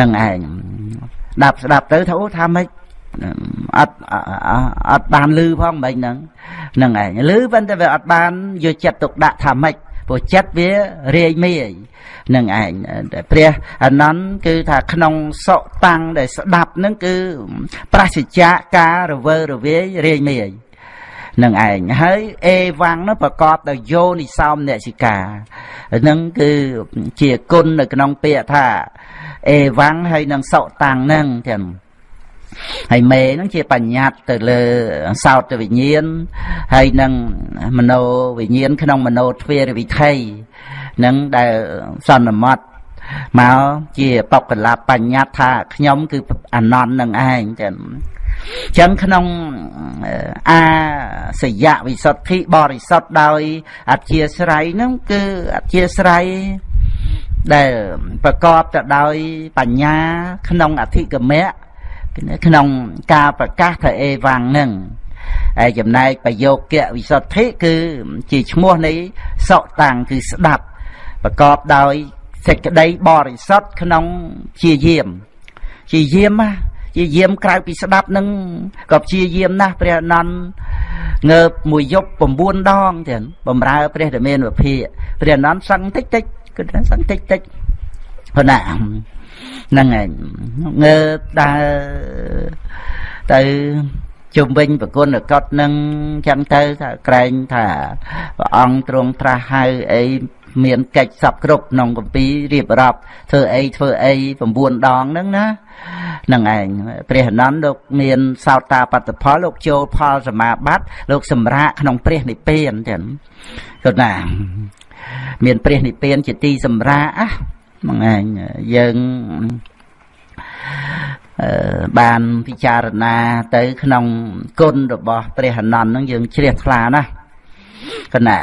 នឹងឯងស្ដាប់ស្ដាប់ទៅថាអូថាម៉េចអត់អត់បានលឺផងមិនហ្នឹងហ្នឹងឯងលឺប៉ុន្តែវាអត់បានយកចិត្តទុកដាក់ថាម៉េចព្រោះចិត្តវារាយមាយនឹងឯងព្រះអនន្តគឺថាក្នុងសុតាំងដែលស្ដាប់នឹងគឺប្រសិជ្ជៈការរវើរវាយរាយមាយនឹងឯងហើយអេវ៉ាំងនោះប្រកបដោយយោនិសោមនសិកានឹងគឺជាគុណនៅក្នុងពាក្យថា អេវ៉ាំងហើយនឹងសុតាំងនឹងទាំងហើយមេហ្នឹងជាបញ្ញត្តិទៅលើសោតវិញ្ញាណហើយនឹងមโนវិញ្ញាណក្នុងមโนទ្វារវិធ័យនឹងដែលសន្មត់មកជាបកលបញ្ញត្តិថាខ្ញុំគឺអនន្តនឹងឯងចឹងចឹងក្នុងអាសយៈវិសុទ្ធិបរិសុទ្ធដោយអធិស្រ័យហ្នឹងគឺអធិស្រ័យ ដែលប្រកបទៅដោយបញ្ញាក្នុងអធិកមៈក្នុងការប្រកាសថាអេវ៉ាំងនឹងហើយចំណែកប្រយោគៈវិសុទ្ធិគឺជាឈ្មោះនៃសកតាំងគឺស្ដាប់ប្រកបដោយសេចក្តីបរិសុទ្ធក្នុងជាយាមជាយាមជាយាមក្រៅពីស្ដាប់នឹងក៏ព្យាយាមណាស់ព្រះអនន្តងើបមួយយប់9ដងទៀតបំរើព្រះធមានវិភាព្រះអនន្តសឹងតិចតិច គឺសឹងតិចតិចប៉ុណ្ណាហ្នឹងឯងងើបដើរទៅជុំវិញប្រគុណកត់នឹងចឹងទៅថាក្រែងថាព្រះអង្គទ្រង់ត្រាស់ហៅអីមានកិច្ចសពគ្រប់ក្នុងកម្ពីរៀបរាប់ធ្វើអីធ្វើអី9ដងហ្នឹងណានឹងឯងព្រះអនន្តលោកមានសោតាបត្តផលលោកចូលផលសមាបត្តិលោកសម្រាកក្នុងព្រះនិព្វានចឹងគាត់ណា មានព្រះនិព្វានជាទីសម្រាកហ្នឹងឯងយើងបានពិចារណាទៅក្នុងគុណរបស់ព្រះអនន្តហ្នឹងយើងជ្រះថ្លាណាស់គណៈ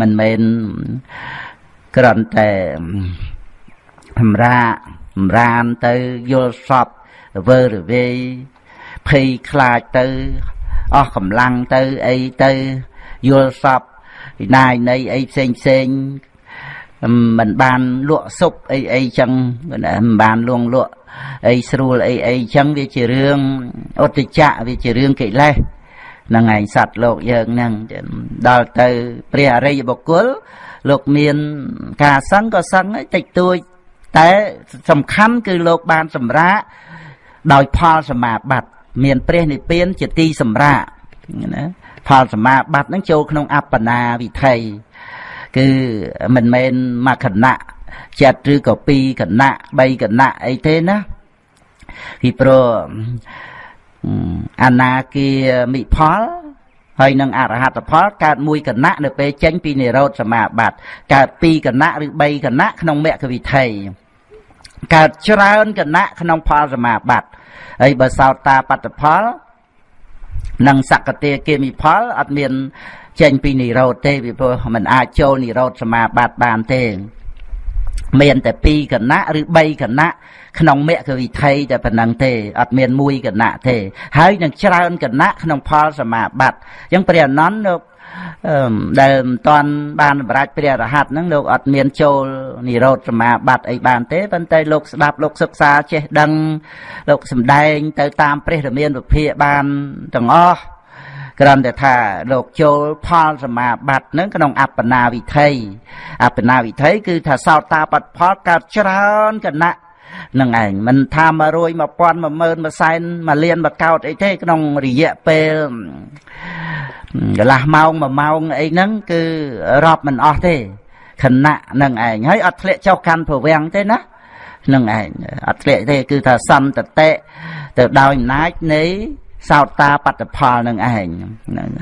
មិនមែនគ្រាន់តែសម្រាសម្រានទៅយល់សពវើរវាយភ័យខ្លាចទៅអស់កម្លាំងទៅអីទៅយល់សព វិណាយនៃអីផ្សេងផ្សេងមិនបានលក់សុបអីអីចឹងមិនបានលងលក់អីស្រួលអីអីចឹងវាជារឿងអត្តចៈវាជារឿងកិលេសហ្នឹងឯងសត្វលោកយើងហ្នឹងដល់ទៅព្រះអរិយបុគ្គលលោកមានការសឹងក៏សឹងតិចតួចតែសំខាន់គឺលោកបានសម្រាកដោយផលសមាបត្តិមានព្រះនិព្វានជាទីសម្រាកណា ផលសមាបត្តិហ្នឹងចូលក្នុងអបណាវិថីគឺមិនមែនមួយគណៈចិត្តឬក៏ពីរគណៈបីគណៈអីទេណាពីព្រោះអនាគាមិផលហើយនឹងអរហត្តផលកើតមួយគណៈនៅពេលចេញពីនិរោធសមាបត្តិកើតពីរគណៈឬបីគណៈក្នុងមគ្គវិថីកើតច្រើនគណៈក្នុងផលសមាបត្តិហើយបើសោតតាបត្តផល និងសក្តិគាមិផលអត់មានចេញពីនិរោធទេពីព្រោះมันអាចចូលនិរោធសមាបត្តិបានទេ មានតែ2គណៈឬ3គណៈក្នុងមគ្គវិថីតែប៉ុណ្ណឹងទេអត់មានមួយគណៈទេ ហើយនឹងច្រើនគណៈក្នុងផលសមាបត្តិអញ្ចឹងព្រះអនន្តលោក ដែលមិនតាន់បានបរាជព្រះរហ័តហ្នឹងលោកអត់មានចូលនិរោធសមាបត្តិអីបានទេប៉ុន្តែលោកស្ដាប់លោកសិក្សាចេះដឹង លោកសំដែង ទៅតាមព្រះរាមាវិភាកបានទាំងអស់គ្រាន់តែថាលោកចូលផលសមាបត្តិនឹងក្នុងអបណាវិធ័យអបណាវិធ័យគឺថាសោតាបត្តផលកើតច្រើនគណៈនឹងឯងមិនថា100 1000 10000 1សែន1លាន1កោតអីទេក្នុងរយៈពេល កន្លះម៉ោង1ម៉ោងអីហ្នឹងគឺរាប់មិនអស់ទេខណៈនឹងឯងហើយអត់ធ្លាក់ចុះកាន់ប្រវាំងទេណានឹងឯងអត់ធ្លាក់ទេគឺថាសន្តតិទៅដោយអំណាចនៃសោតាបត្តផលនឹងឯង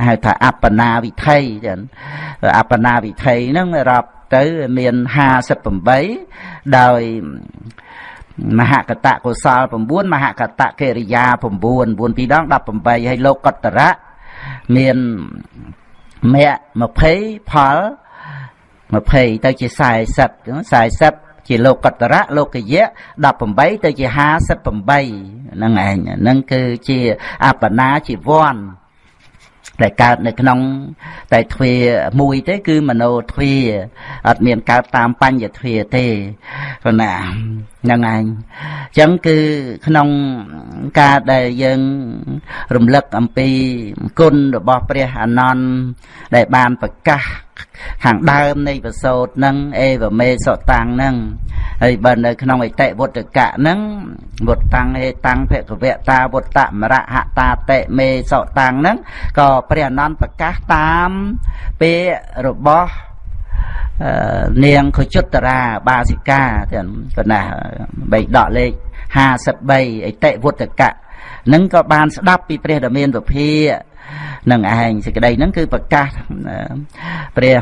ហៅថាអបណាវិធ័យចឹងអបណាវិធ័យហ្នឹងរាប់ទៅមាន58ដោយមហកតកុសល9មហកតកិរិយា9 9ពីរដង18ហើយលោកកតរៈ មានមគ្គ20ផល20ទៅជា40 40ជាលោកកតរៈលោកយៈ18ទៅជា58ហ្នឹងឯងហ្នឹងគឺជាអបណាជីវ័នដែលកើតនៅក្នុង តែទ្វាមួយទេ គឺមโนទ្វាអត់មានកើតតាមបញ្ញទ្វាទេព្រោះណាហ្នឹងឯងចឹងគឺក្នុងការដែលយើងរំលឹកអំពីគុណរបស់ព្រះអានន្ទដែលបានប្រកាសខាងដើមនៃប្រសូតនឹងអេវមេសតាំងនឹងហើយបើនៅក្នុងអតិវុត្តកៈនឹងវុតតាំងហេតាំងភគវតាវុត្តមរហតាតិមេសតាំងនឹងក៏ព្រះអនន្តប្រកាសតាមពាក្យរបស់ នាងខុជុត្តរាបាសិកាទាំងកណាបីដកលេខ53អតិវុត្តកៈនឹងក៏បានស្ដាប់ពីព្រះដ៏មានពភានឹងឯងសេចក្តីហ្នឹងគឺប្រកាសព្រះ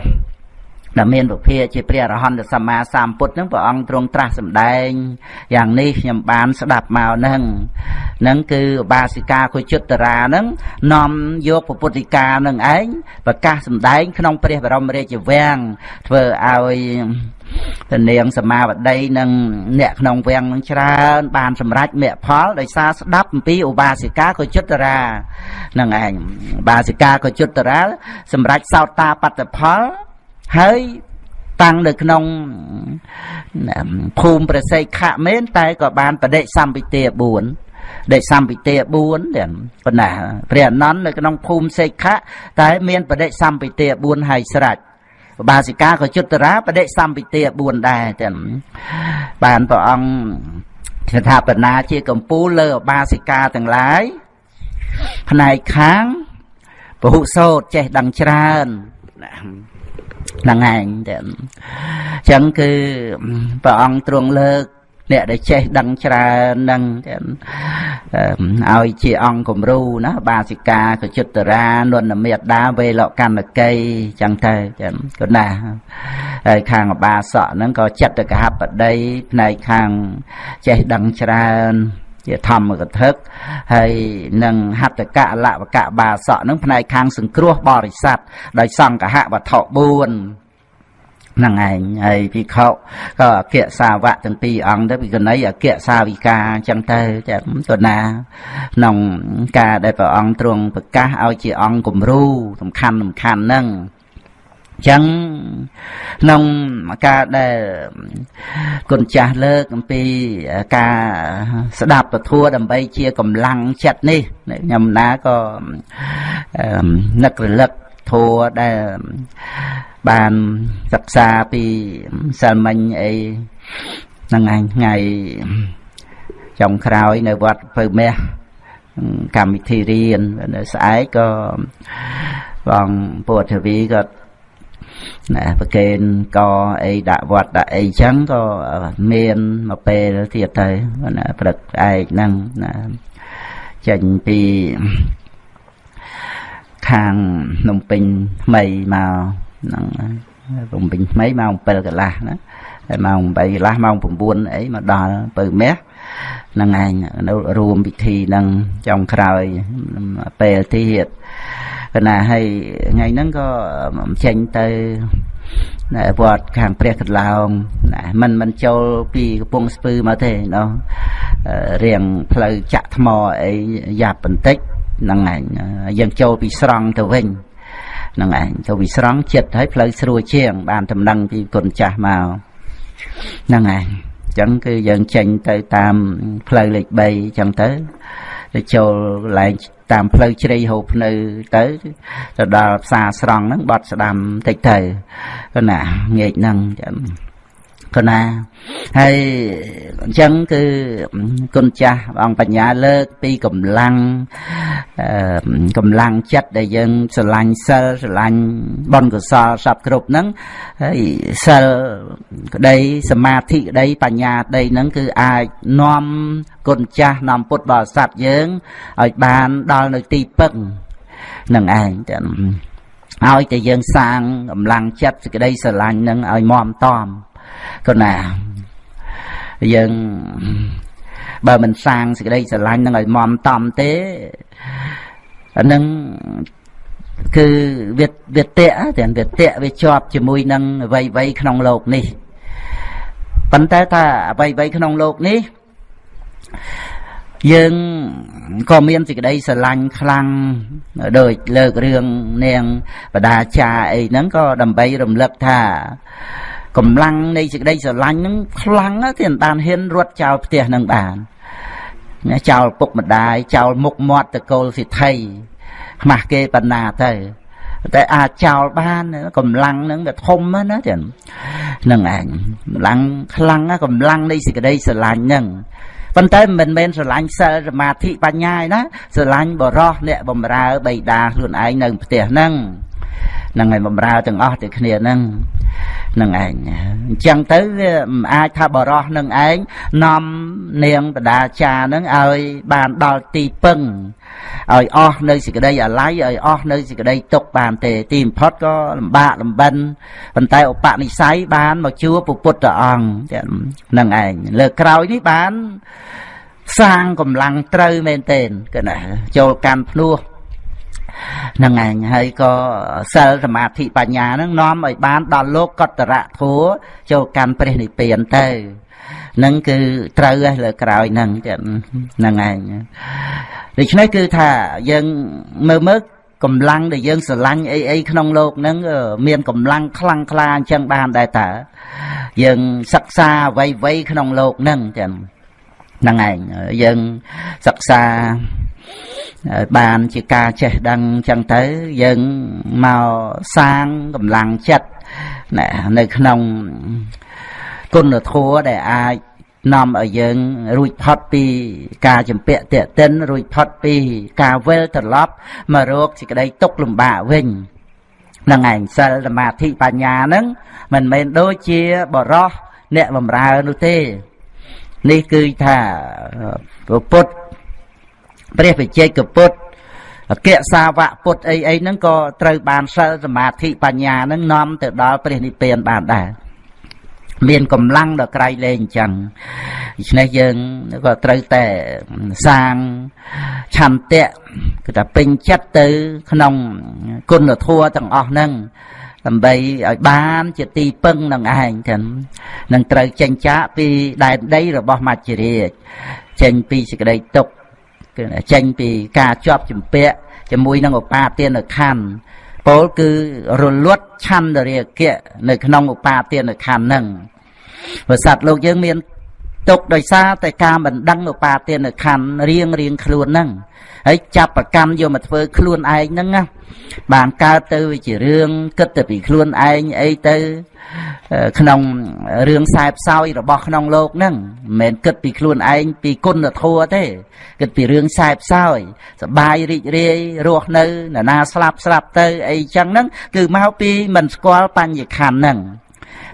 ដែលមានពុភាជាព្រះអរហន្តសម្មាសម្ពុទ្ធនឹងព្រះអង្គទ្រង់ត្រាស់សម្ដែងយ៉ាងនេះខ្ញុំបានស្ដាប់មកនឹងនឹងគឺឧបាសិកាគុជុត្តរានឹងនាំយកពុទ្ធិកានឹងឯងប្រកាសសម្ដែង ក្នុងព្រះបរមរាជវាំងធ្វើឲ្យតនាងសមាវតីនិងអ្នកក្នុងវាំងនឹងច្រើន បានសម្រេចមគ្គផលដោយសារស្ដាប់អំពីឧបាសិកាកុជុត្តរានឹងឯងឧបាសិកាកុជុត្តរាសម្រេចសោតាបត្តផល ហើយតាំងនៅក្នុងភូមិប្រសិទ្ធៈមែនតែក៏បានបដិសម្ពិទា4ដេកសម្ពិទា4ទាំងប៉ុណ្ណាព្រះអនន្តនៅក្នុងភូមិសេខៈតែមានបដិសម្ពិទា4ហើយស្រេចបាសិកាក៏យុត្តរាបដិសម្ពិទា4ដែរទាំងបានព្រះអង្គស្ថាបនាជាកម្ពូលលើបាសិកាទាំងឡាយផ្នែកខាងពហុសោតចេះដឹងច្រើន ហ្នឹងឯងតែអញ្ចឹងគឺព្រះអង្គទ្រង់លើកអ្នកដែលចេះដឹងច្រើននឹងឲ្យជាអង្គគំរូណាបាសិកាកជិតរានន្តមេតាវេលកម្មកៃចឹងទៅចឹងក៏ណាហើយខាងអបាសកហ្នឹងក៏ចិត្តកហបដីផ្នែកខាងចេះដឹងច្រើន ជាធម្មកថាហើយនឹងហត្តកៈលវកៈបាសកនឹងផ្នែកខាងសង្គ្រោះបរិស័ទដោយសង្កហវត្ថុ4ហ្នឹងឯងហើយភិក្ខុក៏អគ្គសាវកទាំងពីរអង្គទៅពីកណីអគ្គសាវិកាអញ្ចឹងទៅចាំទៅណាក្នុងការដែលព្រះអង្គទ្រង់ប្រកាសឲ្យជាអង្គគំរូសំខាន់សំខាន់ហ្នឹង ចឹងក្នុងការដែលគុណចាស់លើកអំពីការស្ដាប់ពធដើម្បីជាកម្លាំងចិត្តនេះខ្ញុំណាក៏នឹករលឹកធัวដែលបានសិក្សាពីសិលមិញអីហ្នឹងឯងថ្ងៃចុងក្រោយនៅវត្តពៅមាសកម្មវិធីរៀននៅស្អែកក៏បងពុទ្ធវីក៏ ណាប្រកេនកអីដាក់វត្តដាក់អីចឹងក៏មានមកពេលទៀតទៅណាព្រឹកឯកហ្នឹងណាចេញពីខាងភ្នំពេញថ្មីមកហ្នឹងភ្នំពេញថ្មីម៉ោង7កន្លះណាហើយម៉ោង8កន្លះម៉ោង9អីមកដល់ពៅមាសហ្នឹងឯងនៅរួមពិធីនឹងចុងក្រោយពេលទៀតប៉ុន្តែហើយថ្ងៃហ្នឹងក៏ចេញទៅនៅវត្តខាងព្រះកន្លោងណាមិនមិនចូលពីកំពង់ស្ពឺមកទេណោះរៀងផ្លូវចាក់ថ្មអីយ៉ាប់បន្តិចហ្នឹងឯងយើងចូលពីស្រង់ទៅវិញហ្នឹងឯងចូលពីស្រង់ចិត្តហើយផ្លូវស្រួលជាង បានដំណឹងពីគុណចាស់មកហ្នឹងឯង ចឹងគឺយើងចេញទៅតាមផ្លូវលេខ3អញ្ចឹងទៅទៅចូលកន្លែងតាមផ្លូវជ្រៃហូបភ្នៅទៅទៅដល់ផ្សារស្រង់ហ្នឹងបត់ស្ដាំតិចទៅក៏ណាងាកហ្នឹងចឹង ក៏ណាហើយអញ្ចឹងគឺគុណចាស់អង្គបញ្ញាលើកពីកម្លាំងកម្លាំងចិត្តដែលយើងស្រឡាញ់សិលស្រឡាញ់បុណ្យកុសលសពគ្រប់ហ្នឹងហើយសិលក្តីសមាធិក្តីបញ្ញាក្តីហ្នឹងគឺអាចនាំគុណចាស់នាំពុទ្ធបរិស័ទយើងឲ្យបានដល់នៅទីពឹងនឹងឯងតែឲ្យតែយើងសាងកម្លាំងចិត្តសេចក្តីស្រឡាញ់នឹងឲ្យមមតំ ក៏ណាយើងបើមិនសាងសេចក្តីស្រឡាញ់នឹងឲ្យមមតំទេអានឹងគឺវាវាតេទាំងវាតេវាជាប់ជាមួយនឹងអ្វីអ្វីក្នុងโลกនេះប៉ុន្តែថាអ្វីអ្វីក្នុងโลกនេះយើងក៏មានសេចក្តីស្រឡាញ់ខ្លាំងដូចលើករឿងនាងបដាចាអីហ្នឹងក៏ដើម្បីរំលឹកថា កម្លាំងនៃសេចក្តីស្រឡាញ់ហ្នឹងខ្លាំងណាស់ទីបានហ៊ានរត់ចោលផ្ទះនឹងបានណាចោលពុកម្ដាយចោលមុខមាត់តកូលសិទ្ធិខ្មាស់គេបណ្ណាទៅតែអាចចោលបានកម្លាំងហ្នឹងវាធំណាចឹងហ្នឹងឯងកម្លាំងខ្លាំងណាកម្លាំងនៃសេចក្តីស្រឡាញ់ហ្នឹងប៉ុន្តែមិនមែនស្រឡាញ់សិលសមាធិបញ្ញាឯណាស្រឡាញ់បរោះអ្នកបំរើបៃតាខ្លួនឯងនៅផ្ទះហ្នឹងហ្នឹងហើយបំរើទាំងអស់ទៅគ្នាហ្នឹង នឹងឯងអញ្ចឹងទៅវាមិនអាចថាបរោះនឹងឯងនាំនាងបដាចានឹងឲ្យបានដល់ទីពឹងឲ្យអស់នៅសេចក្តីអាល័យឲ្យអស់នៅសេចក្តីទុកបានទេ ទីបំផុតក៏លំបាកលំបិនប៉ុន្តែឧបនិស្ស័យបានមកជួបពុទ្ធអង្គនឹងឯងលើក្រោយនេះបានសាងកម្លាំងត្រូវមែនទែនគឺណាចូលកាន់ភ្នោះ ហ្នឹងឯងហើយក៏សិលសមាធិបញ្ញាហ្នឹងនាំឲ្យបានដល់លោកកតរៈធัวចូលកាន់ព្រះនិព្វានទៅហ្នឹងគឺត្រូវឯលើក្រោយហ្នឹងហ្នឹងឯងដូច្នេះគឺថាយើងមើលមើលកម្លាំងដែលយើងស្រឡាញ់អីអីក្នុងលោកហ្នឹងមានកម្លាំងខ្លាំងក្លាអញ្ចឹងបានដែរតើយើងសិក្សាអ្វីអ្វីក្នុងលោកហ្នឹងចឹងហ្នឹងឯងយើងសិក្សា បានជាការចេះដឹងចឹងទៅយើងមកសាងកម្លាំងចិត្តនៅក្នុងគុណធម៌ដែលអាចនាំឲ្យយើងរួចផុតពីការចម្ពាក់តេតិនរួចផុតពីការវិលត្រឡប់មករកសេចក្តីទុកលំបាកវិញនឹងឯងសិលសមាធិបញ្ញាហ្នឹងមិនមែនដូចជាបរោះអ្នកបំរើនោះទេ នេះគឺថាពុទ្ធ ព្រះវិជ័យកពុទ្ធអក្យសាវៈពុទ្ធអីអីហ្នឹងក៏ត្រូវបានសិលសមាធិបញ្ញាហ្នឹងនាំទៅដល់ព្រះនិព្វានបានដែរមានកម្លាំងដល់ក្រៃលែងអញ្ចឹងដូច្នេះយើងក៏ត្រូវតែសាងឆន្ទៈគឺថាពេញចិត្តទៅ ក្នុងគុណធម៌ទាំងអស់ហ្នឹងដើម្បីឲ្យបានជាទីពឹងនឹងឯងចឹងនឹងត្រូវចេញចាកពីដែនដីរបស់មច្ចរាជចេញពីសេចក្តីទុក្ខគឺ ចេញពីការជាប់ជំពាក់ជាមួយនឹងឧបាទានខណ្ឌពោលគឺរលត់ឆន្ទរាគៈនៅក្នុងឧបាទានខណ្ឌហ្នឹងព្រោះសត្វលោកយើងមានទុកដោយសារតែការមិនដឹងឧបាទានខណ្ឌរៀងរៀងខ្លួនហ្នឹង ហើយចាប់ប្រកម្មយកមកធ្វើខ្លួនឯងហ្នឹងណាបានកើតទៅជារឿងគិតទៅពីខ្លួនឯងអីទៅក្នុងរឿងខ្សែផ្សោយរបស់ក្នុងលោកហ្នឹងមិនមែនគិតពីខ្លួនឯងពីគុណធម៌ទេគិតពីរឿងខ្សែផ្សោយសបាយរីករាយរស់នៅនរណាស្លាប់ស្លាប់ទៅអីចឹងហ្នឹងគឺមកពីមិនស្គាល់បញ្ញខណ្ឌហ្នឹង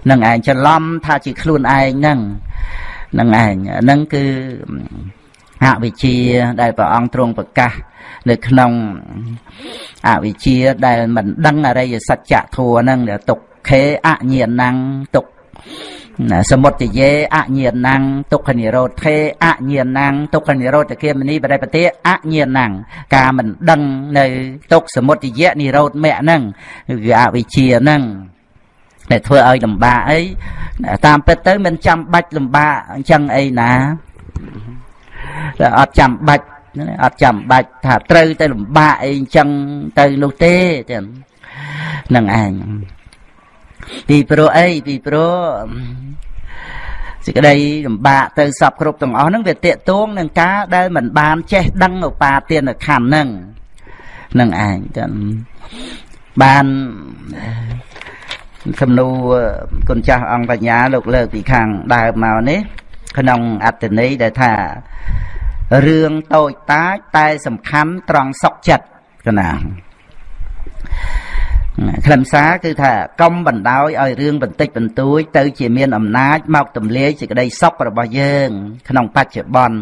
នឹងឯងច្រឡំថាជាខ្លួនឯងហ្នឹងនឹងឯងហ្នឹងគឺ អវិជ្ជាដែលព្រះអង្គទ្រង់ប្រកាស នៅក្នុងអវិជ្ជាដែលមិនដឹងអរិយសច្ចធัวហ្នឹងទុកខេអញ្ញាណੰទុកសមុទយេអញ្ញាណੰទុក្ខនិរោធេអញ្ញាណੰទុក្ខនិរោធគមនីបរិបតិអញ្ញាណੰការមិនដឹងនៅទុក្ខសមុទយៈនិរោធមៈហ្នឹងគឺអវិជ្ជាហ្នឹងដែលធ្វើឲ្យលំបាកអីតាមពិតទៅមិនចាំបាច់លំបាកអញ្ចឹងអីណា អត់ចាំបាច់អត់ចាំបាច់ថាត្រូវទៅលំបាកអីអញ្ចឹងទៅនោះទេចឹងនឹងឯងពីព្រោះអីពីព្រោះសេចក្តីលំបាកទៅសពគ្រប់ទាំងអស់ហ្នឹងវាតេតួងនឹងការដែលមិនបានចេះដឹងឧបាទានខណ្ឌហ្នឹងនឹងឯងចឹងបានសំណួរគុណចាស់អង្គបញ្ញាលោកលើកពីខាងដើមមកនេះ ក្នុងអត្តន័យដែលថារឿងតូចតាចតែសំខាន់ត្រង់សុខចិត្តកណាខ្លឹមសារគឺថាកុំបណ្ដោយឲ្យរឿងបន្តិចបន្តួចទៅជាមានអំណាចមកទម្លាយសេចក្តីសុខរបស់យើង ក្នុងបច្ចុប្បន្ន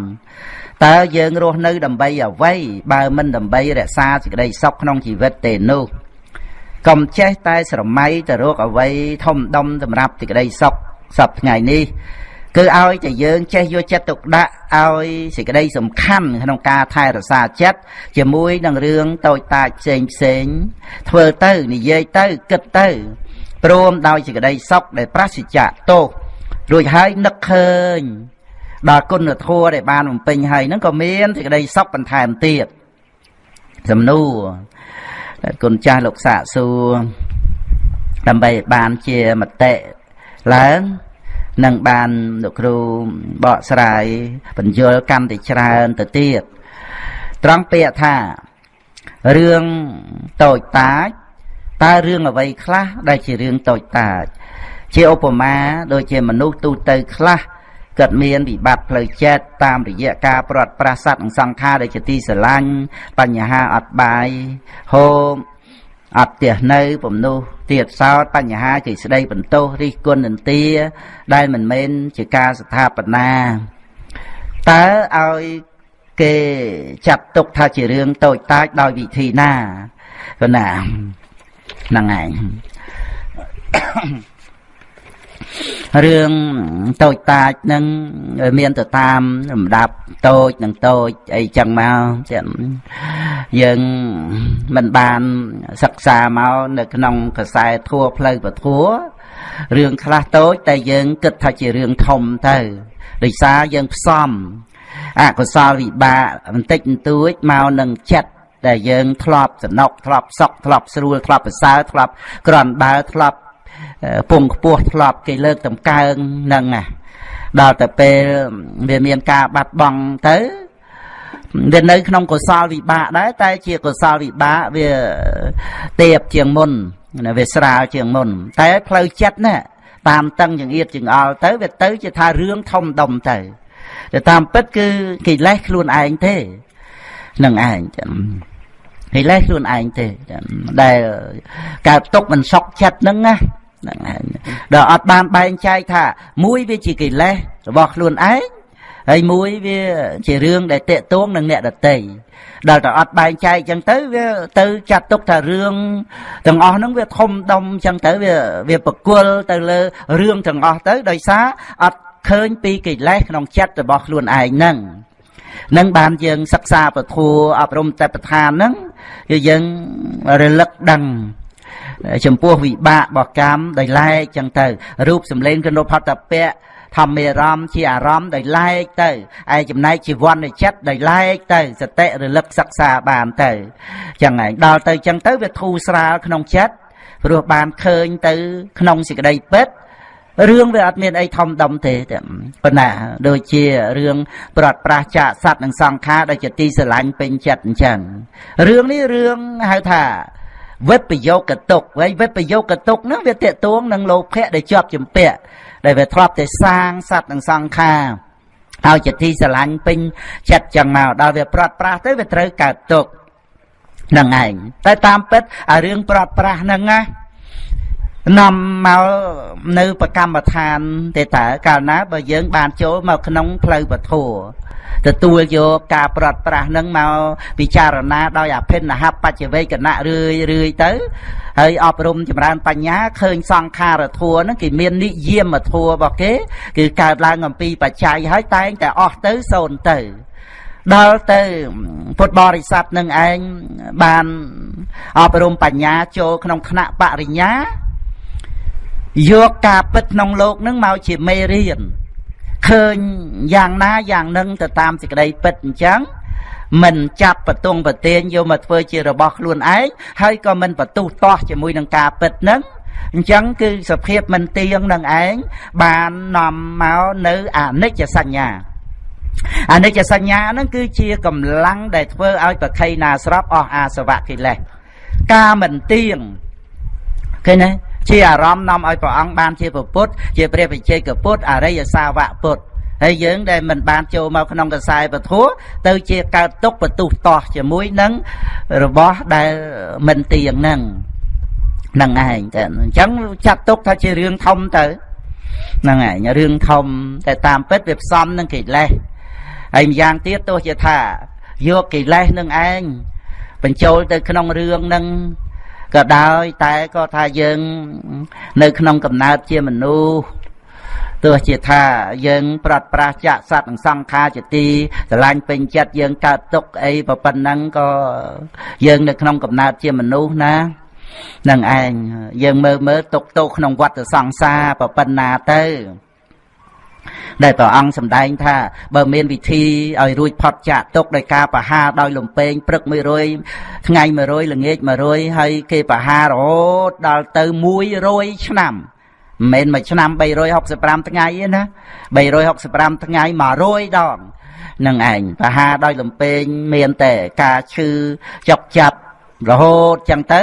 តើយើងរស់នៅដើម្បីអ្វីបើមិនដើម្បីរក្សាសេចក្តីសុខក្នុងជីវិតទេនោះកុំចេះតែស្រមៃទៅរកអ្វីធំដុំសម្រាប់សេចក្តីសុខសពថ្ងៃនេះ គឺឲ្យតែយើងចេះយកចិត្តទុកដាក់ឲ្យសេចក្តីសំខាន់ក្នុងការថែរក្សាចិត្តជាមួយនឹងរឿងតូចតាចផ្សេងផ្សេងធ្វើទៅនិយាយទៅគិតទៅព្រមដោយសេចក្តីសុខដែលប្រសិជ្ជៈទោសរួចហើយនឹកឃើញដល់គុណធម៌ដែលបានបំពេញហើយហ្នឹងក៏មានសេចក្តីសុខបន្ថែមទៀតសំណួរគុណចាស់លោកសាកសួរដើម្បីបានជាមតិឡើង នឹងបានលោកគ្រូបកស្រាយបញ្យលកាន់តែច្រើនទៅទៀតត្រង់ពាក្យថារឿងតូចតាចតើរឿងអ្វីខ្លះដែលជារឿងតូចតាចជាឧបមាដូចជាមនុស្សទូទៅខ្លះគាត់មានវិបត្តិផ្លូវចិត្តតាមរយៈការប្រត់ប្រាស័តនិងសង្ខារដែលជាទីស្រឡាញ់បញ្ហាអត់បាយហូប អត់ផ្ទះនៅពំនោះទៀតសោតបញ្ហាជាស្ដីបន្ទោសរិះគន់នន្ទាដែលមិនមែនជាការស្ថាបនាតើឲ្យគេចាត់ទុកថាជារឿងតូចតាចដោយវិធីណាក៏ណាហ្នឹងឯង រឿងតូចតាចនឹងមានទៅតាមលំដាប់តូចនិងតូចអីចឹងមកចឹងយើងមិនបានសិក្សាមកនៅក្នុងកសែធัวផ្លូវពធัวរឿងខ្លះតូចតែយើងគិតថាជារឿងធំទៅដោយសារយើងផ្សំអកុសលវិបាកបន្តិចបន្តួចមកនឹងចិត្តដែលយើងធ្លាប់សំណុកធ្លាប់សុកធ្លាប់ស្រួលធ្លាប់ប្រសើរធ្លាប់ក្រំបើធ្លាប់ ពងខ្ពស់ធ្លាប់គេលើកតម្កើងនឹងដល់ទៅពេលវាមានការបាត់បង់ទៅវានៅក្នុងកុសលវិបាកដែរតែជាកុសលវិបាកវាទៀបជាងមុនវាស្រាលជាងមុន តែផ្លូវចិត្តណាតាមតឹងចង្អៀតចង្អល់ទៅវាទៅជាថារឿងធំដុំទៅតែតាមពិតគឺកិលេសខ្លួនឯងទេនឹងឯងចឹងកិលេសខ្លួនឯងទេដែលកើតទុកមិនសុខចិត្តហ្នឹងណា ហ្នឹងហើយដល់អត់បានបែងចែកថា មួយវាជាកិលេសរបស់ខ្លួនឯងហើយមួយវាជារឿងដែលតេតួងនឹងអ្នកដតីដល់តែអត់បែងចែកចឹងទៅវាទៅចាត់ទុកថារឿងទាំងអស់ហ្នឹងវាធំដុំចឹងទៅវាវាប្រគល់ទៅលើរឿងទាំងអស់ទៅដោយសារអត់ឃើញពីកិលេសក្នុងចិត្តរបស់ខ្លួនឯងហ្នឹងនឹងបានយើងសិក្សាពធัวអប់រំតែប្រធានហ្នឹងគឺយើងរលឹកដឹង ចំពោះវិបាករបស់កម្មដោយឡែកចឹងទៅរូបសម្លេងគណុផតពៈធម្មអារម្មណ៍ជាអារម្មណ៍ដោយឡែកទៅឯចំណែកជីវ័ននៃចិត្តដោយឡែកទៅសតិរលឹកសិក្សាបានទៅចឹងឯងដល់ទៅចឹងទៅវាធូរស្រាលក្នុងចិត្តព្រោះបានឃើញទៅ ក្នុងសេចក្តីពិតរឿងវាអត់មានអីធំដុំទេប៉ុន្តែដូចជារឿងប្រត់ប្រាស់ចាកសัตว์និងសង្ខារដែលជាទីស្រឡាញ់ពេញចិត្តអញ្ចឹងរឿងនេះរឿងហៅថា វិបយោគតុកហើយវិបយោគតុកហ្នឹងវាតេតួងនឹងលោភៈដែលជាប់ជំពាក់ដែលវាធ្លាប់តែសាងសัตว์និងសង្ខារហើយជាទីស្រឡាញ់ពេញចិត្តចឹងមកដល់វាប្រត់ប្រាស់ទៅវាត្រូវកើតទុកហ្នឹងឯងតែតាមពិតអារឿងប្រត់ប្រាស់ហ្នឹងណានាំមកនៅប្រកម្មដ្ឋានទេតើកាលណាបើយើងបានចូលមកក្នុងផ្លូវពធ ទទួលយកការប្រត់ប្រាស់នឹងមកពិចារណាដោយអភិនហបច្ចវេកណៈរឿយរឿយទៅហើយអប់រំចម្រើនបញ្ញាឃើញសង្ខារធัวហ្នឹងគេមាននិយមធัวរបស់គេគឺកើតឡើងអំពីបច្ច័យហើយតែងតែអស់ទៅសូន្យទៅដល់ទៅពុទ្ធបរិស័ទនឹងឯងបានអប់រំបញ្ញាចូលក្នុងថ្នាក់បរិញ្ញាយកការពិតក្នុងលោកនឹងមកជាមេរៀន ឃើញយ៉ាងណាយ៉ាងនឹងទៅតាមសេចក្តីពិតអញ្ចឹងមិនចាប់បតុងប្រទៀនយកមកធ្វើជារបស់ខ្លួនឯងហើយក៏មិនបន្ទុះតោះជាមួយនឹងការពិតនឹងអញ្ចឹងគឺសភាពមិនទៀងនឹងឯងបាននាំមកនៅអនិច្ចសញ្ញាអនិច្ចសញ្ញាហ្នឹងគឺជាកម្លាំងដែលធ្វើឲ្យប្រខៃណាស្របអស់អាសវៈកិលេសការមិនទៀងឃើញទេ ជាអារម្មណ៍នាំឲ្យព្រះអង្គបានជាពុទ្ធជាព្រះវិជ័យកពុទ្ធអរិយសាវកពុទ្ធហើយយើងដែលមិនបានចូលមកក្នុងកសែពធัวទៅជាកើតទុកបន្ទុះតោះជាមួយនឹងរបស់ដែលមិនទៀងហ្នឹងហ្នឹងឯងតែអញ្ចឹងចាត់ទុកថាជារឿងធំទៅហ្នឹងឯងរឿងធំតែតាមពិតវាផ្សំនឹងកិលេសហើយម្យ៉ាងទៀតទោះជាថាយកកិលេសនឹងឯងបញ្ចូលទៅក្នុងរឿងនឹង ក៏ដោយតែក៏ថាយើង នៅក្នុងកំណើតជាមនុស្សទោះជាថាយើងប្រត់ប្រាស់ចាក់សត្វនិងសង្ខារជាទីស្រឡាញ់ពេញចិត្តយើងកើតទុកអីប៉ុណ្ណឹងក៏យើងនៅក្នុងកំណើតជាមនុស្សណានឹងឯងយើងមើលមើលទុកទោសក្នុងវត្តសង្សារប៉ុណ្ណាទៅ ដែលព្រះអង្គសម្ដែងថាបើមានវិធីឲ្យរួចផុតចាកទុកដោយការប្រហារដោយលំពេងព្រឹក100ថ្ងៃ100ល្ងាច100ហើយគេប្រហាររហូតដល់ទៅ100ឆ្នាំមិនមែនមួយឆ្នាំ365ថ្ងៃទេណា365ថ្ងៃ100ដងនឹងឯងប្រហាដោយលំពេងមានតែការឈឺចុកចាប់រហូតចឹងទៅ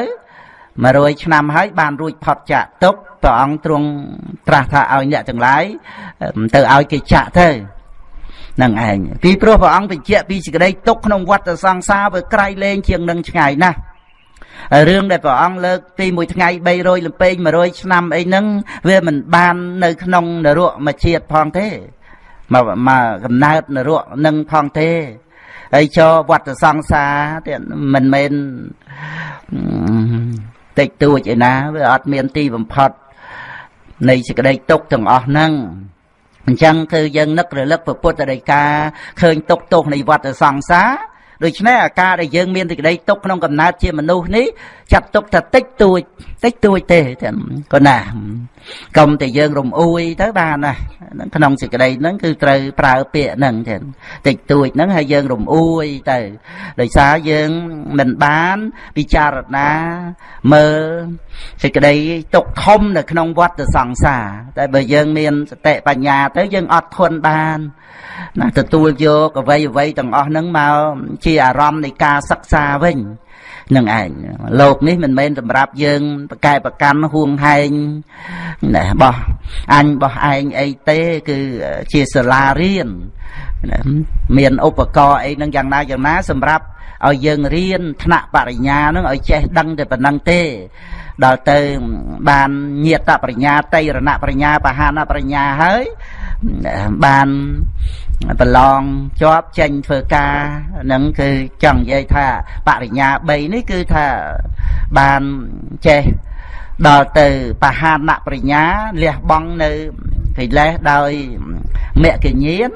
100ឆ្នាំហើយបានរួចផុតចាក់ទុក ព្រះអង្គទ្រង់ត្រាស់ថាឲ្យអ្នកទាំងឡាយទៅឲ្យគេចាក់ទៅនឹងឯងពីព្រោះព្រះអង្គបញ្ជាក់ពីសេចក្តីទុកក្នុងវដ្តសង្សារវាក្រៃលែងជាងនឹងឆ្ងាយណាស់រឿងដែលព្រះអង្គលើកពីមួយថ្ងៃ300លំពេង100ឆ្នាំអីហ្នឹងវាមិនបាននៅក្នុងនរកមួយជាតិផងទេមកមកកំណើតនរកនឹងផងទេហើយចូលវត្តសង្សារទៀតមិនមែនតិចតួចឯណាវាអត់មានទីបំផុត នៃសេចក្តីទុកទាំងអស់ហ្នឹងអញ្ចឹងគឺយើងនឹករលឹកពុទ្ធដីកាឃើញទុកទោសនៃវត្តសង្សារ ដូច្នេះអាការដែលយើងមានសេចក្តីទុកក្នុងកំណើតជាមនុស្សនេះចាត់ទុកថាតិចតួចតិចតួចទេក៏ណាកុំតែយើងរំអួយទៅបានណាក្នុងសេចក្តីហ្នឹងគឺត្រូវប្រើពាក្យហ្នឹងចឹងតិចតួចហ្នឹងហើយយើងរំអួយទៅដោយសារយើងមិនបានពិចារណាមើលសេចក្តីទុកធំនៅក្នុងវដ្តសង្សារតែបើយើងមានសតិបញ្ញាទៅយើងអត់ធន់បាន ណាទទួលយកអ្វីអ្វីទាំងអស់ហ្នឹងមកជាអារម្មណ៍នៃការសិក្សាវិញនឹងឯងលោកនេះមិនមែនសម្រាប់យើងប្រកែប្រកាន់ហួងហែងណាបោះអញបោះឯងអីទេគឺជាសាលារៀនមានឧបករណ៍អីហ្នឹងយ៉ាងណាយ៉ាងណាសម្រាប់ឲ្យយើងរៀនថ្នាក់បរិញ្ញាហ្នឹងឲ្យចេះដឹងតែប៉ុណ្្នឹងទេដល់ទៅបានញាតបរិញ្ញាតៃរណបរិញ្ញាបហានបរិញ្ញាហើយ បានប្រឡងជាប់ចេញធ្វើការហ្នឹងគឺចង់និយាយថាបរិញ្ញា3នេះគឺថាបានចេះដល់ទៅបហានបរិញ្ញាលះបង់នៅកិលេសដោយមគ្គញាន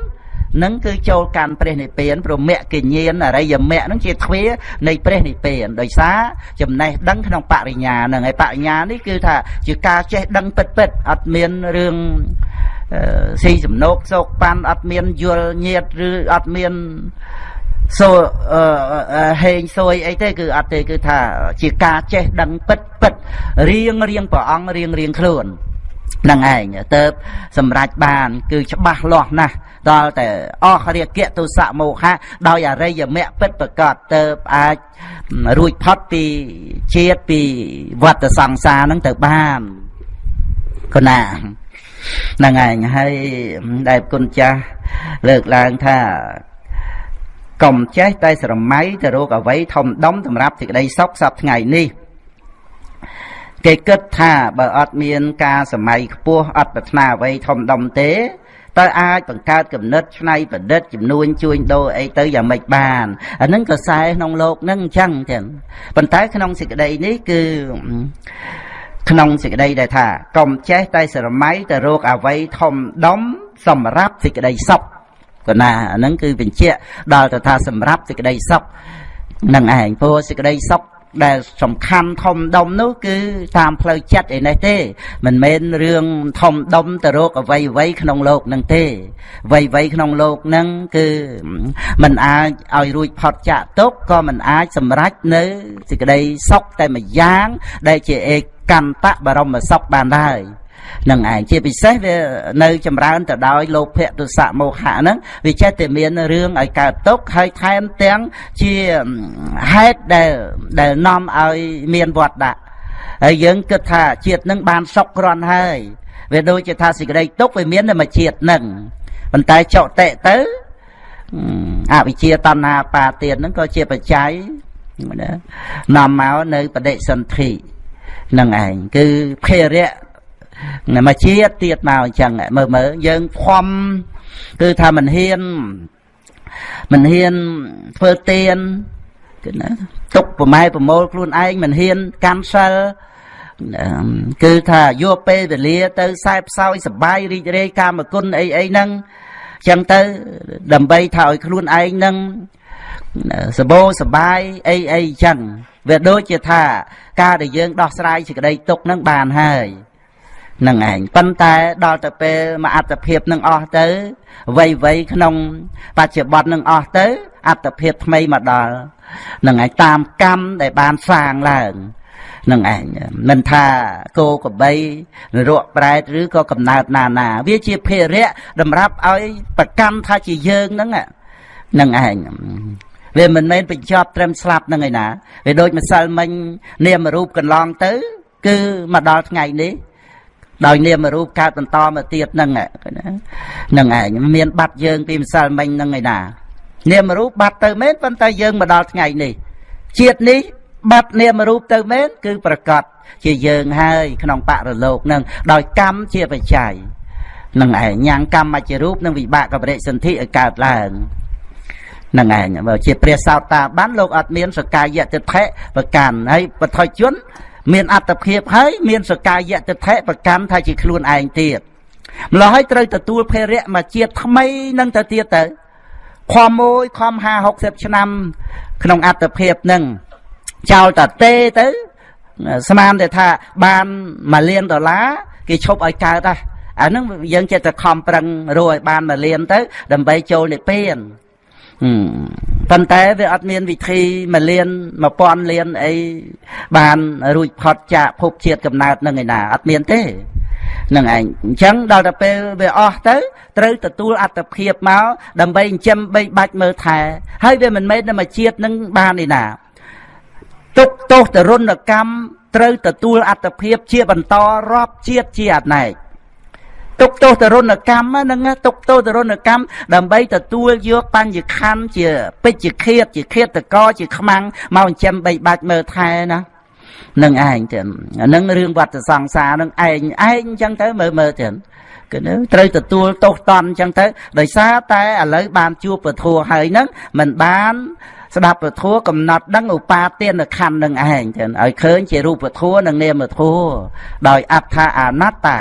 នឹងគឺចូលកាន់ព្រះនិព្វានព្រមគ្គញ្ញានអរិយមគ្គនឹងជាទ្វានៃព្រះនិព្វានដោយសារចំណេះដឹងក្នុងបរិញ្ញានឹងហើយបរិញ្ញានេះគឺថាជាការចេះដឹងពិតពិតអត់មានរឿង ស៊ីសំណោកសោកប៉ាន់អត់មានយល់ញាតឬអត់មានសូហេងសួយអីទេគឺអត់ទេគឺថាជាការចេះដឹងពិតពិតរៀងរៀងព្រះអង្គរៀងរៀងខ្លួននឹងឯងទៅសម្រេចបាន គឺច្បាស់លាស់ណាស់ដល់តែអស់រាគៈទុសៈមោហៈដោយអរិយមគ្គពិតប្រកបទៅអាចរួចផុតពីជាតិពីវត្តសង្សារហ្នឹងទៅបានកណា ហ្នឹងឯងហើយដែលគុណចាស់លើកឡើងថាកុំចេះតែស្រមៃទៅរកអ្វីធំដុំសម្រាប់សេចក្តីសុខសពថ្ងៃនេះគេគិតថាបើអត់មានការសម័យខ្ពស់អត់ប្រាថ្នាអ្វីធំដុំទេតើអាចបង្កើតគំនិតឆ្នៃប្រឌិតចំនួនជួញដូរអីទៅយ៉ាងម៉េចបានអានឹងក៏ខ្សែក្នុងโลกហ្នឹងអញ្ចឹងចឹងប៉ុន្តែក្នុងសេចក្តីនេះគឺ ក្នុងសេចក្តីដែលថាកុំចេះតែស្រមៃទៅរកអវ័យធំដុំសម្រាប់សេចក្តីសុខកណាអាហ្នឹងគឺបញ្ជាក់ដល់ទៅថាសម្រាប់សេចក្តីសុខនឹងឯងព្រោះសេចក្តីសុខ ដែលសំខាន់ធំដុំនោះគឺតាមផ្លូវចិត្តឯនេះទេ មិនមែនរឿងធំដុំទៅរកអ្វីអ្វីក្នុងโลกនឹងទេអ្វីអ្វីក្នុងโลกនឹងគឺมันអាចឲ្យរួចផុតចាកទុកក៏มันអាចសម្រេចនៅសេចក្តីសុខតែមួយយ៉ាង ដែលជាឯកន្តៈបរមសុខបានដែរ នឹងឯងជាពិសេសវានៅចម្រើនទៅដោយលោភៈទុសៈមោហៈហ្នឹងវាចេះតែមានរឿងឲ្យកើតទុកហើយថែមទាំងជាហេតុដែលដែលនាំឲ្យមានវត្តដាក់ហើយយើងគិតថាជាតិនឹងបានសុខគ្រាន់ហើយវាដូចជាថាសេចក្តីទុកវាមានតែមួយជាតិនឹងប៉ុន្តែចុតិទៅអវិជ្ជាតណ្ហាបាទានហ្នឹងក៏ជាបច្ច័យនាំមកនៅបដិសន្ធិនឹងឯងគឺភេរៈ មកជាតិទៀតមកអញ្ចឹងមើលមើលយើងខំគឺថាមិនហ៊ានមិនហ៊ានធ្វើទៀនគឺណាទុកប្រម៉ែប្រមូលខ្លួនឯងមិនហ៊ានកាន់សិលគឺថាយកពេលវេលាទៅខ្សែផ្សោយសបាយរីករាយកាមគុណអីអីហ្នឹងចឹងទៅដើម្បីថាឲ្យខ្លួនឯងនឹងសបោសបាយអីអីចឹងវាដូចជាថា ការដែលយើងដោះស្រាយសេចក្តីទុកនឹងបានហើយ នឹងឯងប៉ុន្តែដល់ទៅពេលមកអត្តភាពនឹងអស់ទៅវ័យវ័យក្នុង បច្ចុប្បន្ននឹងអស់ទៅអត្តភាពថ្មីមកដល់នឹងឯងតាមកម្មដែលបានសាងឡើងនឹងឯងមិនថាគោក្របីនរកប្រែតឬក៏កំណើតណាណា វាជាភារៈតម្រាប់ឲ្យប្រកម្មថាជាយើងហ្នឹងនឹងឯងវាមិនមែនបញ្ចប់ត្រឹមស្លាប់នឹងឯណាវាដូចម្សិលមិញនាមរូបកន្លងទៅ គឺមកដល់ថ្ងៃនេះ ដោយនាមរូបកើតបន្តមកទៀតហ្នឹងហ្នឹងឯងមានបាត់យើងពីម្សិលមិញហ្នឹងឯណានាមរូបបាត់ទៅមែនប៉ុន្តែយើងមកដល់ថ្ងៃនេះជាតិនេះបាត់នាមរូបទៅមែនគឺប្រកាសជាយើងហើយក្នុងបរលោកនឹងដោយកម្មជាបច្ច័យនឹងឯងញ៉ាំងកម្មជារូបនឹងវិបាកបរិសន្ធិឲ្យកើតឡើងនឹងឯងបើជាព្រះសោតាបានលោកអត់មានសកាយតិថិប្រកាន់ហើយបថុជន មានអត្តភាពហើយមានសកាយតិថិប្រកាន់ថាជាខ្លួនឯងទៀតម្ល៉េះហើយត្រូវទទួលភេរៈមកជាតិថ្មីនឹងទៅទៀតទៅខំមួយខំ50 60ឆ្នាំ ក្នុងអត្តភាពនឹងចោលតាទេទៅស្មានតែថាបានមួយលានដុល្លារគេឈប់ឲ្យកើតហ่ะអាហ្នឹងយើងចិត្តតែខំប្រឹងរកឲ្យបានមួយលានទៅ ដើម្បីចូលនិព្វាន ប៉ុន្តែវាអត់មានវិធីមួយលាន1000លានអីបានរួចផុតចាកភពជាតិកំណើតនឹងឯណាអត់មានទេនឹងឯងអញ្ចឹងដល់ទៅពេលវាអស់ទៅត្រូវទទួលអត្តភាពមកដើម្បីចិញ្ចឹមបីបាច់មើលថែហើយវាមិនមែនតែមួយជាតិនឹងបានឯណាទុកទោសទរណកម្មត្រូវទទួលអត្តភាពជាបន្តរាប់ជាតិជាអនេក ទុកទោសទរណកម្មហ្នឹងទុកទោសទរណកម្មដើម្បីទទួលយកបញ្ញខណ្ឌជាពេជ្ជឃាតជាឃាតកជាខ្មាំងមកចិញ្ចឹមបីបាច់មើលថែណានឹងឯងទៀតអានឹងរឿងវត្តសង្សារនឹងឯងឯងអញ្ចឹងទៅមើលមើលទៀតគឺត្រូវទទួលទោសតន់អញ្ចឹងទៅដោយសារតែឥឡូវបានជួបពធัวហើយហ្នឹងមិនបាន ស្ដាប់ពធัวកំណត់ដឹងឧបាទានខណ្ឌនឹងឯងចឹងឲ្យឃើញជារូបធัวនិងនាមធัวដោយអត្ថាអនត្តា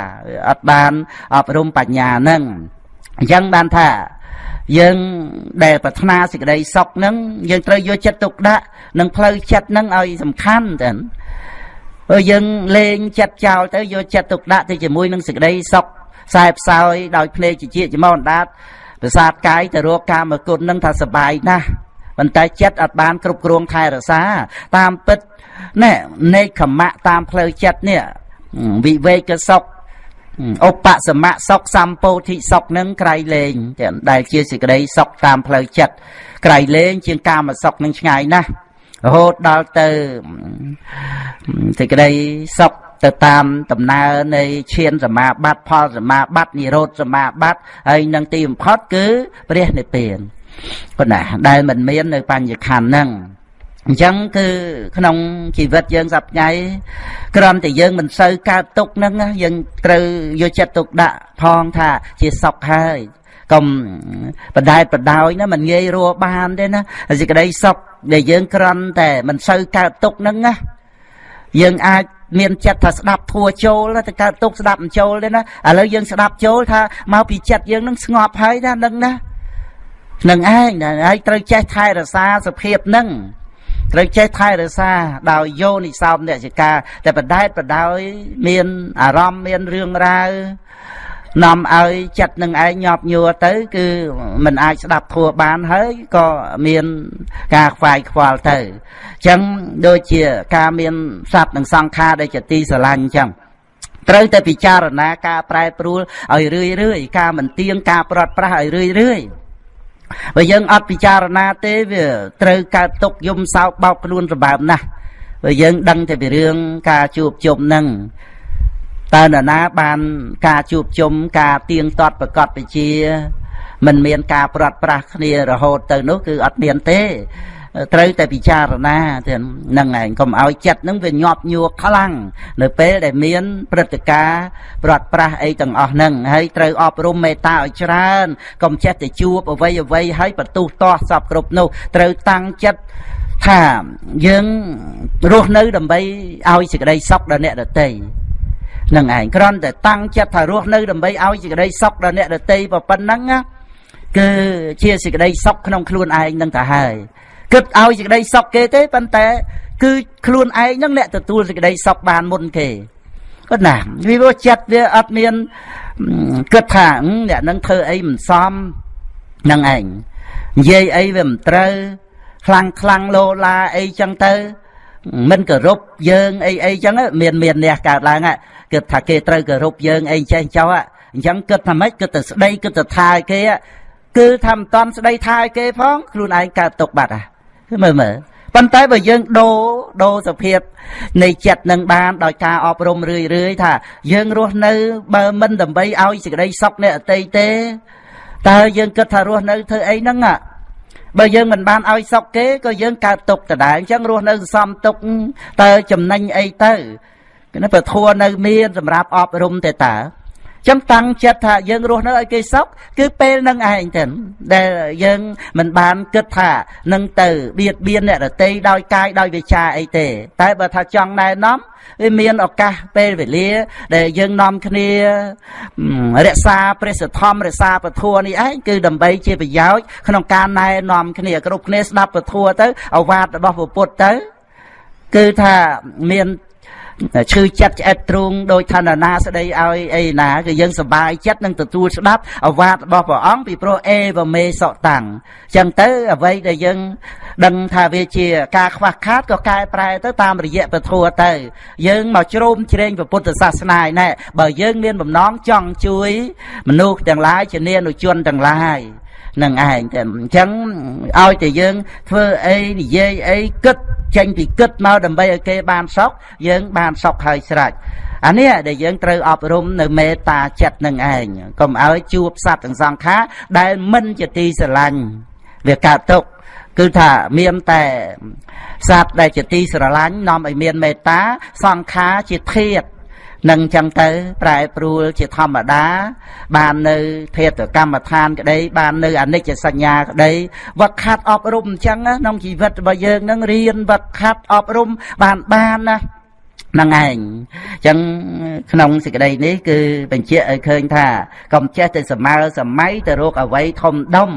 អត់បានអប់រំបញ្ញានឹងអញ្ចឹងបានថាយើងដែលប្រាថ្នាសេចក្តីសុខនឹងយើងត្រូវយកចិត្តទុកដាក់នឹងផ្លូវចិត្តនឹងឲ្យសំខាន់ចឹងបើយើងលេងចិត្តចោលទៅយកចិត្តទុកដាក់ទៅជាមួយនឹងសេចក្តីសុខខ្សែផ្សោយដោយភ្នែកជាជាចំអណ្ដាតប្រសាទកាយទៅរកកាមគុណនឹងថាសបាយណាស់ ប៉ុន្តែចិត្តអត់បានគ្រប់គ្រងថែរក្សា តាមពិតណែនេកខមៈតាមផ្លូវចិត្តនេះវិវេកសុខឧបសមៈសុខសម្ពោធិសុខនឹងក្រៃលែងដែលជាសេចក្តីសុខតាមផ្លូវចិត្តក្រៃលែងជាងកាមសុខនឹងឆ្ងាយណាស់រហូតដល់ទៅសេចក្តីសុខទៅតាមដំណើរនៃឈានសមាបត្តិផលសមាបត្តិនិរោធសមាបត្តិហើយនឹងទីបំផុតគឺព្រះនិព្វាន ប៉ុណ្ណាដែលមិនមាននៅបញ្ញខណ្ឌហ្នឹងអញ្ចឹងគឺក្នុងជីវិតយើងសប្ថ្ងៃគ្រាន់តែយើងមិនសូវកើតទុកហ្នឹងយើងត្រូវយកចិត្តទុកដាក់ផងថាជាសុខហើយកុំបដែតបដោយណាមិនងាយរស់បានទេណាសេចក្តីសុខដែលយើងគ្រាន់តែមិនសូវកើតទុកហ្នឹងណាយើងអាចមានចិត្តថាស្ដាប់ធัวចូលទៅកើតទុកស្ដាប់មិនចូលទេណាឥឡូវយើងស្ដាប់ចូលថាមកពីចិត្តយើងនឹងស្ងប់ហើយណានឹងណា នឹងឯងហើយត្រូវចេះថែរក្សាសភាពនឹងត្រូវចេះថែរក្សាដោយយោនិសោមអ្នកចការតែបដែតបដោយមានអារម្មណ៍មានរឿងរ៉ាវនាំឲ្យចិត្តនឹងឯងញាប់ញួរទៅ គឺมันអាចស្ដាប់ធัวបានហើយក៏មានការខ្វាយខ្វល់ទៅអញ្ចឹងដូចជាការមានសត្វនិងសង្ខារដែលជាទីស្រឡាញ់អញ្ចឹងត្រូវតែពិចារណាការប្រែប្រួលឲ្យរឿយរឿយការមិនទៀងការប្រត់ប្រាស់ឲ្យរឿយរឿយ បើយើងអត់ពិចារណាទេវាត្រូវកើតទុកយំសោកបោកខ្លួនសម្បើមណាស់បើយើងដឹងតែពីរឿងការជួបជុំនឹងតើនរណាបានការជួបជុំការទៀងទាត់ប្រកបវិជាមិនមានការប្រត់ប្រាស់គ្នារហូតទៅនោះគឺអត់មានទេ ត្រូវតែពិចារណាទាំងហ្នឹងឯងកុំឲ្យចិត្តហ្នឹងវាញាប់ញួរខ្លាំងនៅពេលដែលមានព្រឹត្តិការណ៍ប្រត់ប្រាស់អីទាំងអស់ហ្នឹងហើយត្រូវអប់រំមេត្តាឲ្យច្រើនកុំចេះតែជួបអ្វីអ្វីហើយបន្ទុះទាស់សពគ្រប់នោះត្រូវតាំងចិត្តថាយើងរស់នៅដើម្បីឲ្យសេចក្តីសុខដល់អ្នកដទៃនឹងឯងគ្រាន់តែតាំងចិត្តថារស់នៅដើម្បីឲ្យសេចក្តីសុខដល់អ្នកដទៃប៉ុណ្ណឹងគឺជាសេចក្តីសុខក្នុងខ្លួនឯងនឹងទៅហើយ គិតឲ្យសេចក្តីសុខគេទេប៉ុន្តែ គឺខ្លួនឯងហ្នឹងអ្នកទទួលសេចក្តីសុខបានមុនគេគាត់ណាវាវាចិត្តវាអត់មានគិតថាអ្នកនឹងធ្វើអីមិនសមនឹងឯងនិយាយអីវាមិនត្រូវខ្លាំងខ្លាំងលោឡាអីចឹងទៅមិនគោរពយើងអីអីចឹងមានមានអ្នកកើតឡើងគិតថាគេត្រូវគោរពយើងអីចេះចោលអញ្ចឹងគិតថាម៉េចគិតទៅស្ដីគិតទៅថាឲ្យគេគឺថាមិនតន់ស្ដីថាឲ្យគេផងខ្លួនឯងកើតទុកបាត់ហ่ะ មើលមើលប៉ុន្តែបើយើងដូរដូរសភាពនៃចិត្តនឹងបានដោយការអប់រំរឿយរឿយថាយើងរស់នៅ បើមិនដើម្បីឲ្យសេចក្តីសុខអ្នកអតីទេតើយើងគិតថារស់នៅធ្វើអីហ្នឹងបើយើងមិនបានឲ្យសុខគេក៏យើងកើតទុកដដែលអញ្ចឹងរស់នៅសន្សំទុកតើចំណេញអីទៅគឺប្រធัวនៅមានសម្រាប់អប់រំទេតើ ចាំតាំងចិត្តថាយើងរស់នៅឲ្យគេសុខគឺពេលនឹងឯងទៅដែលយើងមិនបានគិតថានឹងទៅបៀតបៀនអ្នករតីដោយកាយដោយវាចាអីទេ តែបើថាចង់ណែនាំវាមានឱកាសពេលវេលា ដែលយើងនាំគ្នារក្សាព្រះសធម្មរក្សាពធនេះឯងគឺដើម្បីជាប្រយោជន៍ក្នុងការណែនាំគ្នាគ្រប់គ្នាស្ដាប់ពធទៅអវាទរបស់ពុទ្ធទៅ គឺថាមាន ឈឺចិត្តឆ្អិតទ្រូងដោយឋានណាស្ដីឲ្យអីណាគឺយើងសប្បាយចិត្តនឹងទទួលស្ដាប់អវាទរបស់ព្រះអង្គពីព្រោះអេវមេសតាំងចឹងទៅអ្វីដែលយើងដឹងថាវាជាការខ្វះខាតក៏កែប្រែទៅតាមរយៈពធទៅយើងមកជ្រោមជ្រែងពុទ្ធសាសនាឯណែបើយើងមានបំណងចង់ជួយមនុស្សទាំងឡាយជានានុជនទាំងឡាយ នឹងឯងតែអញ្ចឹងឲ្យតែយើងធ្វើអីនិយាយអីគិតចេញពីគិតមកដើម្បីឲ្យគេបានសុខយើងបានសុខហើយស្រេចអានេះដែលយើងត្រូវអប់រំនៅមេត្តាចិត្តនឹងឯងកុំឲ្យជួបសត្វទាំងសង្ខារដែលមិនជាទីស្រឡាញ់វាកើតទុកគឺថាមានតែសត្វដែលជាទីស្រឡាញ់នាំឲ្យមានមេត្តាសង្ខារជាធាត នឹងចឹងទៅប្រែប្រួលជាធម្មតា បាននៅភេទកម្មដ្ឋានក្តីបាននៅអនិច្ចសញ្ញាក្តីវឹកខាត់អប់រំអញ្ចឹងក្នុងជីវិតរបស់យើងនឹងរៀនវឹកខាត់អប់រំបានបានណាហ្នឹងឯងអញ្ចឹងក្នុងសេចក្តីនេះគឺបញ្ជាក់ឲ្យឃើញថាកុំចេះតែសម័យសម័យទៅរកអវ័យធំដុំ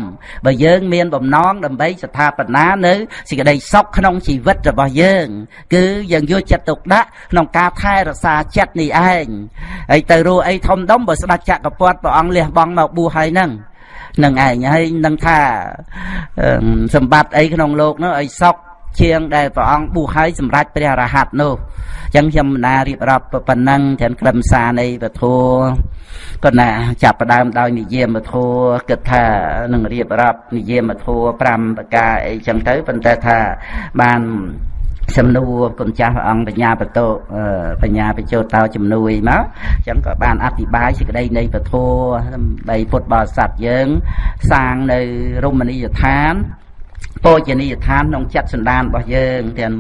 បើយើងមានបំណងដើម្បីស្ថាបនានៅសេចក្តីសុខក្នុងជីវិតរបស់យើង គឺយើងយកចិត្តទុកដាក់ក្នុងការថែរក្សាចិត្តនេះឯងហើយទៅរកអីធំដុំបើស្ដេចចក្រពត្តិព្រះអង្គលះបង់មកបួសហើយហ្នឹងនឹងឯងហើយនឹងថាសម្បត្តិអីក្នុងโลกនោះឲ្យសុខ ជាងដែលព្រះអង្គបួសហើយសម្រេចព្រះរហ័តនោះអញ្ចឹងខ្ញុំណារៀបរាប់ប៉ុណ្ណឹងទាំងខ្លឹមសារនៃពធក៏ណាចាប់ផ្ដើមដោយនិយាមធัวគិតថានឹងរៀបរាប់និយាមធัว5ប្រការអីចឹងទៅប៉ុន្តែថាបានសំណួរគុណចាស់ព្រះអង្គបញ្ញាបតោបញ្ញាបញ្ចោតោជំនួយមកអញ្ចឹងក៏បានអធិប្បាយសេចក្តីនៃពធដើម្បីពុទ្ធបរិស័ទយើង សាងនៅរមណីយដ្ឋាន ពោជនីយដ្ឋានក្នុងចិត្តសន្តានរបស់យើងទាំង